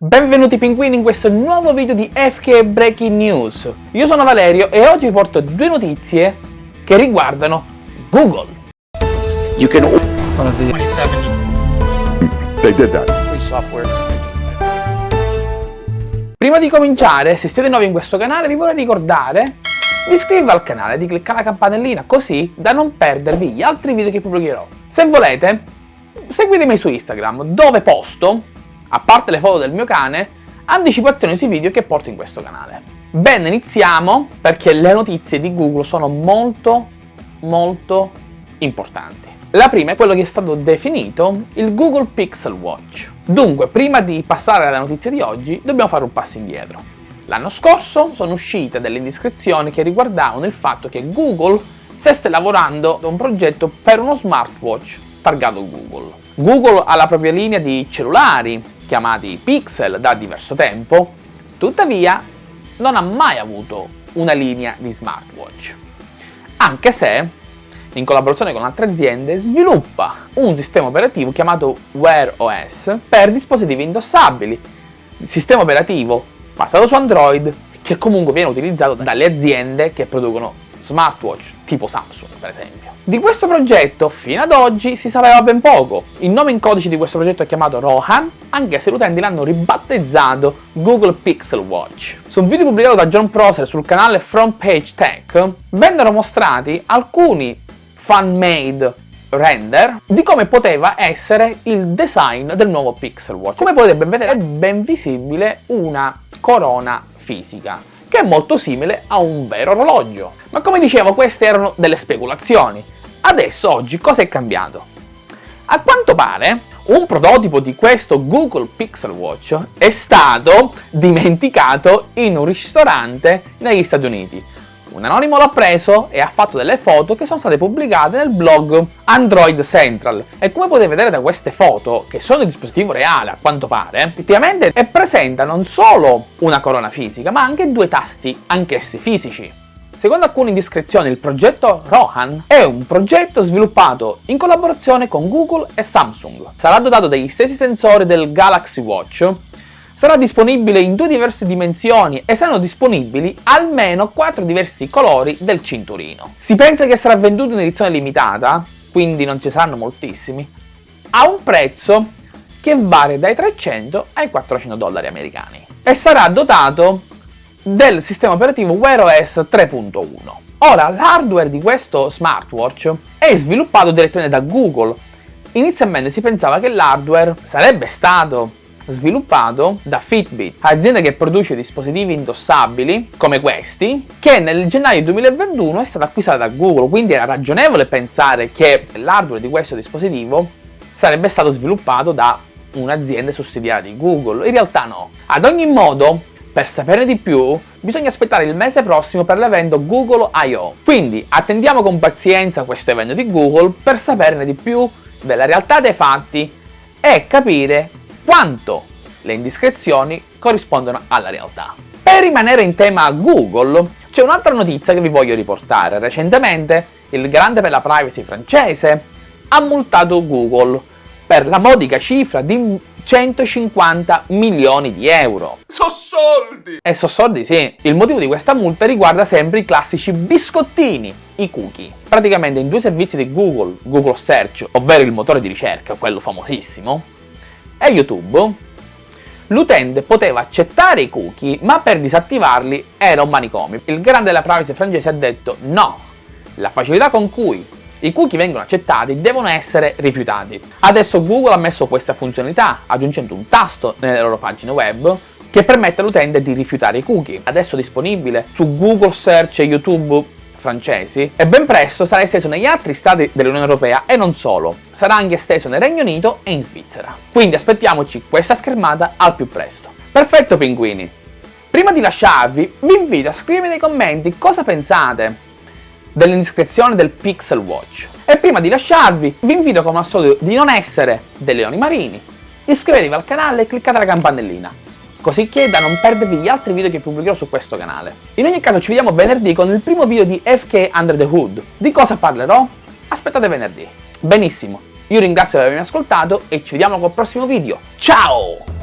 Benvenuti pinguini in questo nuovo video di FK Breaking News. Io sono Valerio e oggi vi porto due notizie che riguardano Google. You can 27 they did that. free software. Prima di cominciare, se siete nuovi in questo canale, vi vorrei ricordare di iscrivervi al canale e di cliccare la campanellina così da non perdervi gli altri video che pubblicherò. Se volete, seguitemi su Instagram dove posto a parte le foto del mio cane, anticipazioni sui video che porto in questo canale. Bene, iniziamo perché le notizie di Google sono molto, molto importanti. La prima è quello che è stato definito il Google Pixel Watch. Dunque, prima di passare alla notizia di oggi, dobbiamo fare un passo indietro. L'anno scorso sono uscite delle indiscrezioni che riguardavano il fatto che Google stesse lavorando a un progetto per uno smartwatch targato Google. Google ha la propria linea di cellulari chiamati Pixel da diverso tempo, tuttavia non ha mai avuto una linea di smartwatch, anche se in collaborazione con altre aziende sviluppa un sistema operativo chiamato Wear OS per dispositivi indossabili, sistema operativo basato su Android che comunque viene utilizzato dalle aziende che producono smartwatch tipo Samsung per esempio. Di questo progetto fino ad oggi si sapeva ben poco. Il nome in codice di questo progetto è chiamato Rohan, anche se gli utenti l'hanno ribattezzato Google Pixel Watch. Su un video pubblicato da John Prosser sul canale Front Page Tech vennero mostrati alcuni fan-made render di come poteva essere il design del nuovo Pixel Watch. Come potete ben vedere è ben visibile una corona fisica che è molto simile a un vero orologio. Ma come dicevo queste erano delle speculazioni. Adesso oggi cosa è cambiato? A quanto pare un prototipo di questo Google Pixel Watch è stato dimenticato in un ristorante negli Stati Uniti un anonimo l'ha preso e ha fatto delle foto che sono state pubblicate nel blog Android Central e come potete vedere da queste foto, che sono di dispositivo reale a quanto pare, effettivamente è presenta non solo una corona fisica ma anche due tasti anch'essi fisici. Secondo alcune indiscrezioni il progetto Rohan è un progetto sviluppato in collaborazione con Google e Samsung. Sarà dotato degli stessi sensori del Galaxy Watch sarà disponibile in due diverse dimensioni e saranno disponibili almeno quattro diversi colori del cinturino. Si pensa che sarà venduto in edizione limitata, quindi non ci saranno moltissimi, a un prezzo che varia dai 300 ai 400 dollari americani e sarà dotato del sistema operativo Wear OS 3.1. Ora, l'hardware di questo smartwatch è sviluppato direttamente da Google. Inizialmente si pensava che l'hardware sarebbe stato sviluppato da Fitbit, azienda che produce dispositivi indossabili come questi, che nel gennaio 2021 è stata acquistata da Google, quindi era ragionevole pensare che l'hardware di questo dispositivo sarebbe stato sviluppato da un'azienda sussidiaria di Google. In realtà no. Ad ogni modo, per saperne di più, bisogna aspettare il mese prossimo per l'evento Google I.O. Quindi attendiamo con pazienza questo evento di Google per saperne di più della realtà dei fatti e capire quanto le indiscrezioni corrispondono alla realtà. Per rimanere in tema Google, c'è un'altra notizia che vi voglio riportare. Recentemente il grande per la privacy francese ha multato Google per la modica cifra di 150 milioni di euro. So soldi! E so soldi sì. Il motivo di questa multa riguarda sempre i classici biscottini, i cookie. Praticamente in due servizi di Google, Google Search, ovvero il motore di ricerca, quello famosissimo, e YouTube, l'utente poteva accettare i cookie, ma per disattivarli era un manicomio. Il grande della privacy francese ha detto no, la facilità con cui i cookie vengono accettati devono essere rifiutati. Adesso Google ha messo questa funzionalità, aggiungendo un tasto nelle loro pagine web che permette all'utente di rifiutare i cookie. Adesso disponibile su Google Search e YouTube francesi e ben presto sarà esteso negli altri stati dell'Unione Europea e non solo, sarà anche esteso nel Regno Unito e in Svizzera. Quindi aspettiamoci questa schermata al più presto. Perfetto pinguini! Prima di lasciarvi vi invito a scrivere nei commenti cosa pensate dell'indiscrezione del Pixel Watch e prima di lasciarvi vi invito come al solito di non essere dei leoni marini, iscrivetevi al canale e cliccate la campanellina così che da non perdervi gli altri video che pubblicherò su questo canale. In ogni caso ci vediamo venerdì con il primo video di FK Under the Hood. Di cosa parlerò? Aspettate venerdì. Benissimo, io ringrazio per avermi ascoltato e ci vediamo col prossimo video. Ciao!